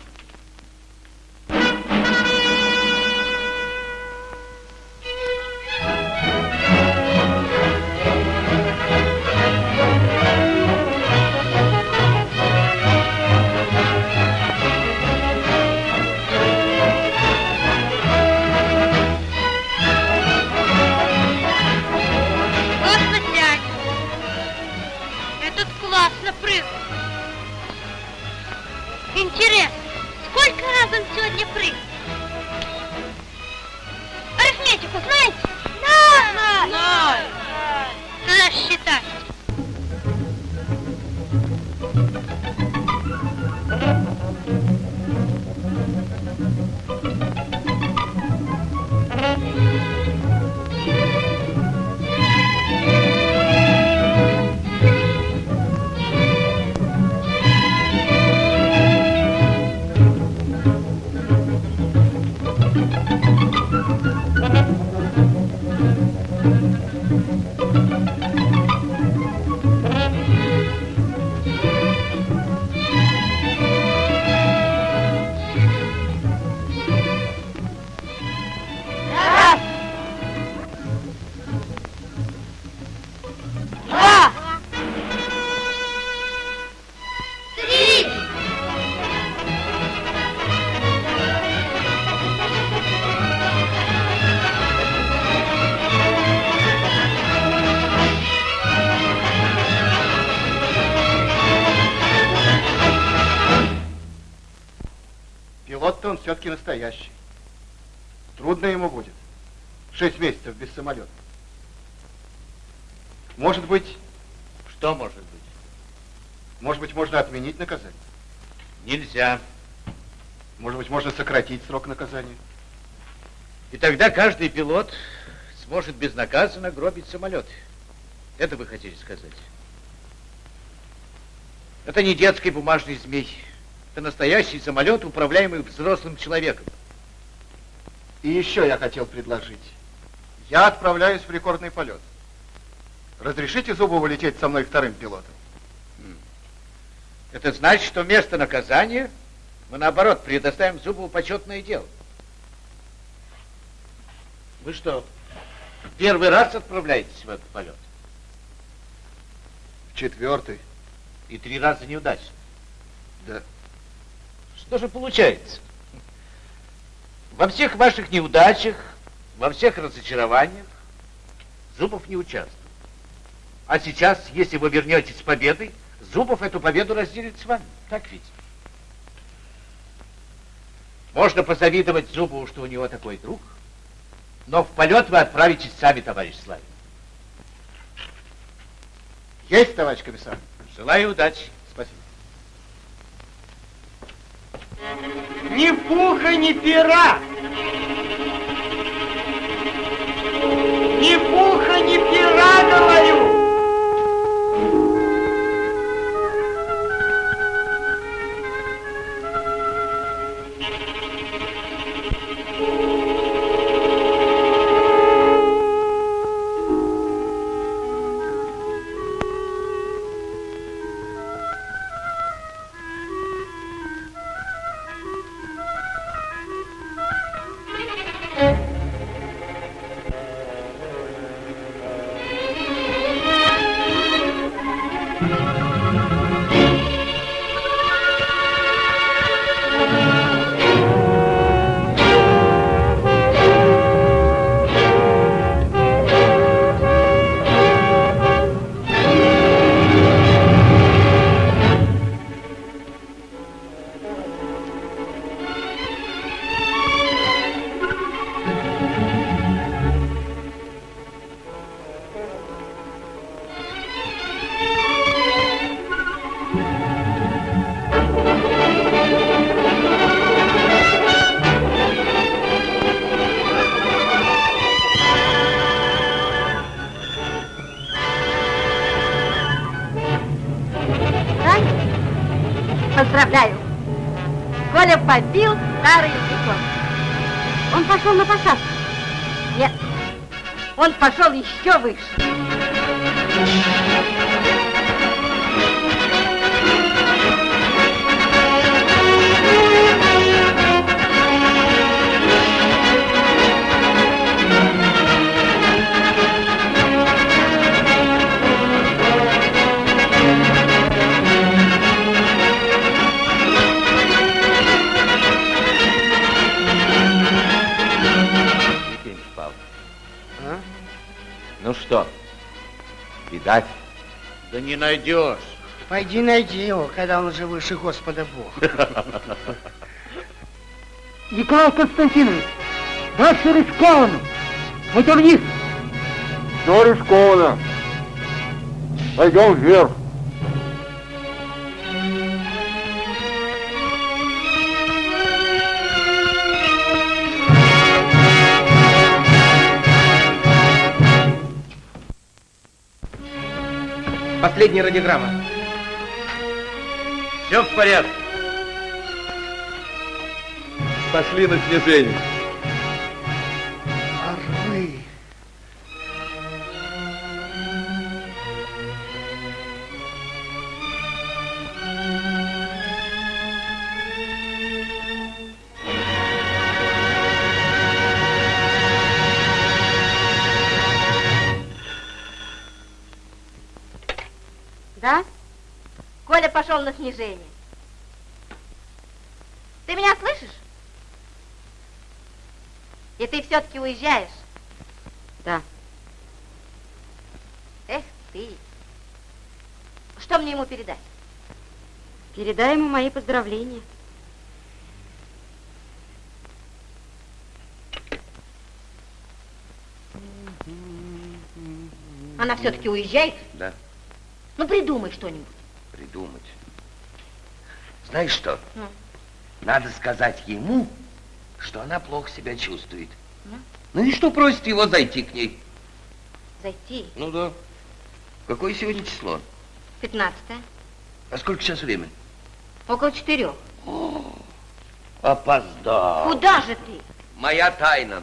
Пилот-то он все-таки настоящий. Трудно ему будет. Шесть месяцев без самолета. Может быть... Что может быть? Может быть, можно отменить наказание? Нельзя. Может быть, можно сократить срок наказания? И тогда каждый пилот сможет безнаказанно гробить самолет. Это вы хотели сказать? Это не детский бумажный змей. Это настоящий самолет, управляемый взрослым человеком. И еще я хотел предложить. Я отправляюсь в рекордный полет. Разрешите Зубову лететь со мной вторым пилотом? Это значит, что вместо наказания мы, наоборот, предоставим Зубову почетное дело. Вы что, первый раз отправляетесь в этот полет? В четвертый. И три раза неудачно. Да. Что же получается? Во всех ваших неудачах, во всех разочарованиях Зубов не участвует. А сейчас, если вы вернетесь с победой, Зубов эту победу разделит с вами. Так ведь? Можно позавидовать Зубову, что у него такой друг, но в полет вы отправитесь сами, товарищ Славин. Есть, товарищ комиссар? Желаю удачи. Спасибо. Ни пуха, ни пера. Ни пуха, ни пера, говорю. Побил старый рекорд. Он пошел на посадку. Нет, он пошел еще выше. Не найдешь. Пойди найди его, когда он уже выше Господа Бога. <laughs> Николай Константинович, дальше рискованно. Пойдем вниз. Все рискованно. Пойдем вверх. Последняя радиограмма. Все в порядке. Пошли на снижение. Пошел на снижение. Ты меня слышишь? И ты все-таки уезжаешь? Да. Эх ты. Что мне ему передать? Передай ему мои поздравления. Она все-таки уезжает? Да, Ну, придумай что-нибудь. придумать. Знаешь что? Ну. Надо сказать ему, что она плохо себя чувствует. Ну? Ну и что просит его зайти к ней? Зайти. Ну да. Какое сегодня число? 15 А сколько сейчас время? Около четырех. Опоздал. Куда же ты? Моя тайна.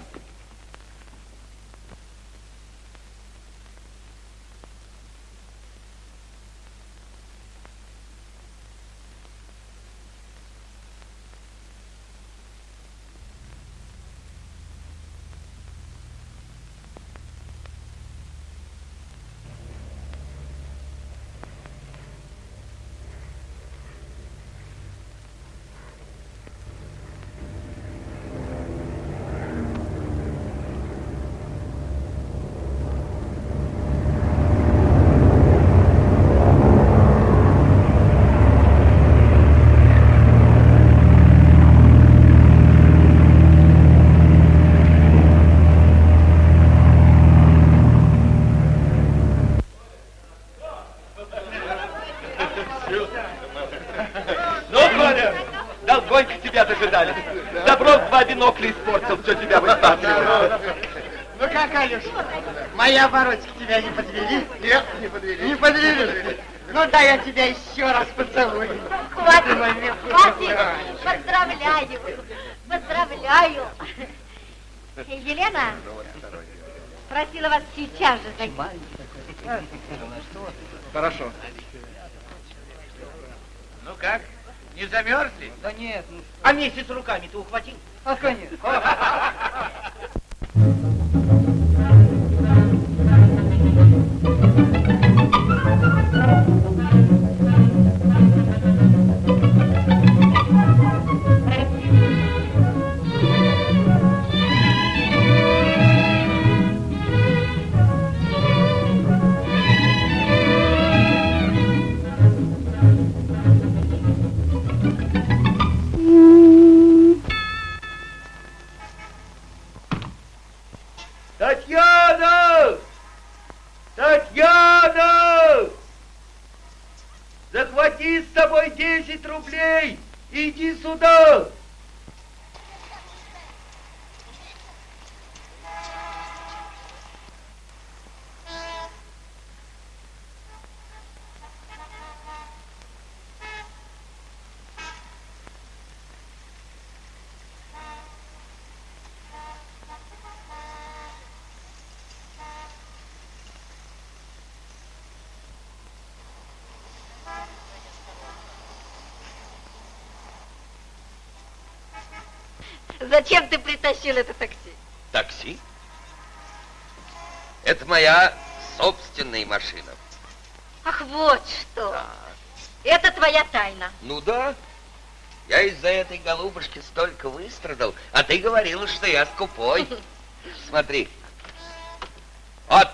Ну, Коля, долгонько тебя дожидались. Бинокля испортил, все тебя высматривал. Ну как, Алюш, мои оборотики тебя не подвели? Нет, не подвели. Не подвели? Ну да, я тебя еще раз поцелую. Хватит, хватит. Поздравляю. Поздравляю. Елена просила вас сейчас же зайти. Хорошо. Ну как, не замерзли? Да нет, ну, А месяц руками ты ухватил? А конечно. Татьяна! <laughs> Зачем ты притащил это такси? Такси? Это моя собственная машина. Ах, вот что. Это твоя тайна. Ну да. Я из-за этой голубушки столько выстрадал, а ты говорила, что я скупой. <laughs> Смотри. Вот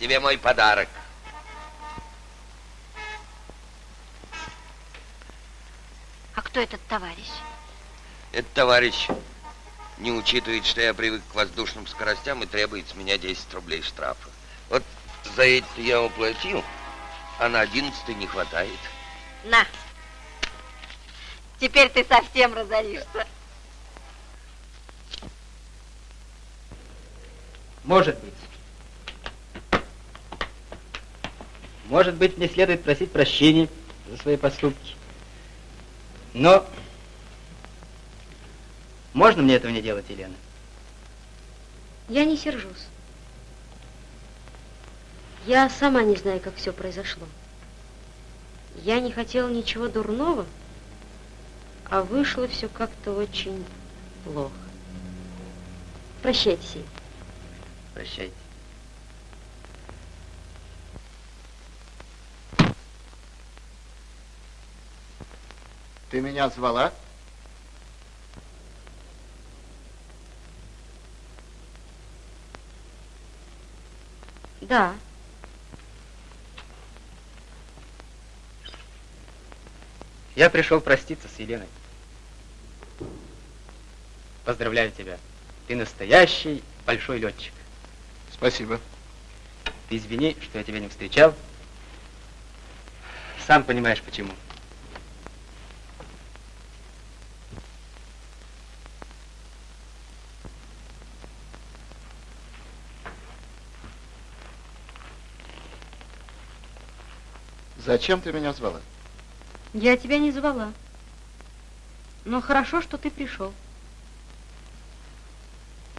тебе мой подарок. А кто этот товарищ? Этот товарищ не учитывает, что я привык к воздушным скоростям и требует с меня 10 рублей штрафа. Вот за это я уплатил, а на 11 не хватает. На. Теперь ты совсем разоришься. Может быть. Может быть, мне следует просить прощения за свои поступки. Но можно мне этого не делать, Елена? Я не сержусь. Я сама не знаю, как все произошло. Я не хотела ничего дурного, а вышло все как-то очень плохо. Прощайте, Сей. Прощайте. Ты меня звала? Да. Я пришел проститься с Еленой. Поздравляю тебя. Ты настоящий большой летчик. Спасибо. Ты извини, что я тебя не встречал. Сам понимаешь, почему. Зачем ты меня звала? Я тебя не звала. Но хорошо, что ты пришел.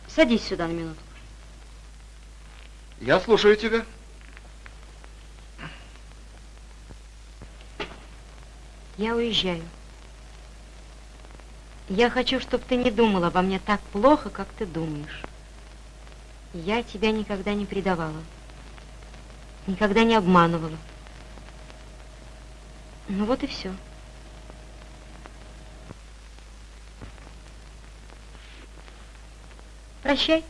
Садись сюда на минуту. Я слушаю тебя. Я уезжаю. Я хочу, чтобы ты не думал обо мне так плохо, как ты думаешь. Я тебя никогда не предавала. Никогда не обманывала. Ну вот и все. Прощай.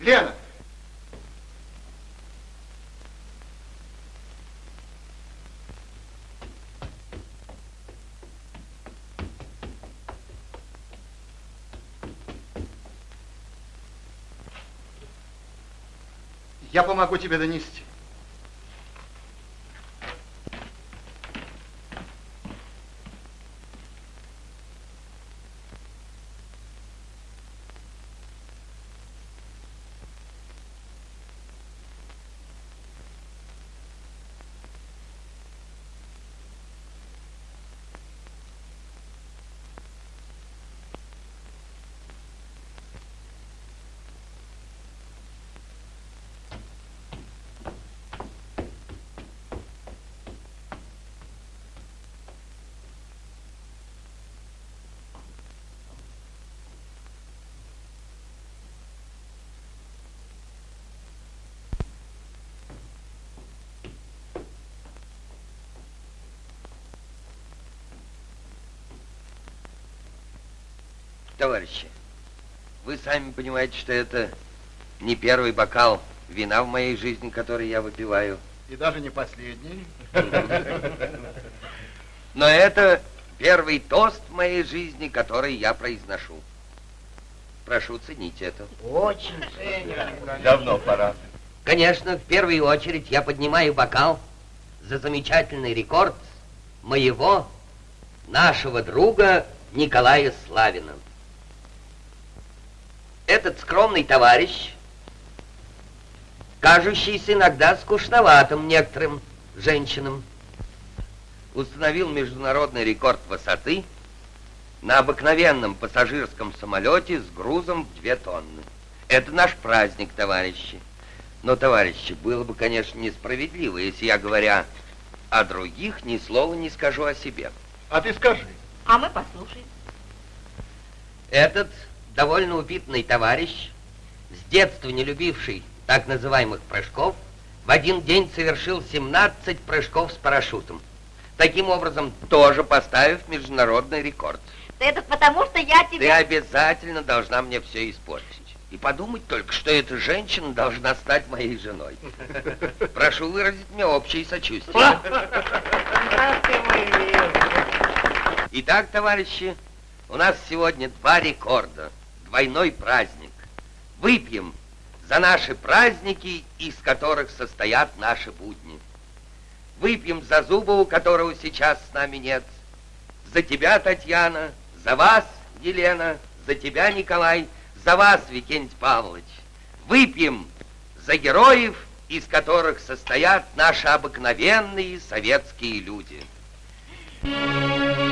Лена! Я помогу тебе донести. Товарищи, вы сами понимаете, что это не первый бокал вина в моей жизни, который я выпиваю. И даже не последний. Но это первый тост в моей жизни, который я произношу. Прошу ценить это. Очень ценю. Давно пора. Конечно, в первую очередь я поднимаю бокал за замечательный рекорд моего нашего друга Николая Славина. Этот скромный товарищ, кажущийся иногда скучноватым некоторым женщинам, установил международный рекорд высоты на обыкновенном пассажирском самолете с грузом в две тонны. Это наш праздник, товарищи. Но, товарищи, было бы, конечно, несправедливо, если я, говоря о других, ни слова не скажу о себе. А ты скажи. А мы послушаем. Этот довольно упитанный товарищ, с детства не любивший так называемых прыжков, в один день совершил 17 прыжков с парашютом. Таким образом, тоже поставив международный рекорд. Это потому, что я Ты тебя... обязательно должна мне все испортить. И подумать только, что эта женщина должна стать моей женой. <laughs> Прошу выразить мне общее сочувствие. Итак, товарищи, у нас сегодня два рекорда. Двойной праздник. Выпьем за наши праздники, из которых состоят наши будни. Выпьем за Зубову, которого сейчас с нами нет. За тебя, Татьяна, за вас, Елена, за тебя, Николай, за вас, Викентий Павлович. Выпьем за героев, из которых состоят наши обыкновенные советские люди. Thank you.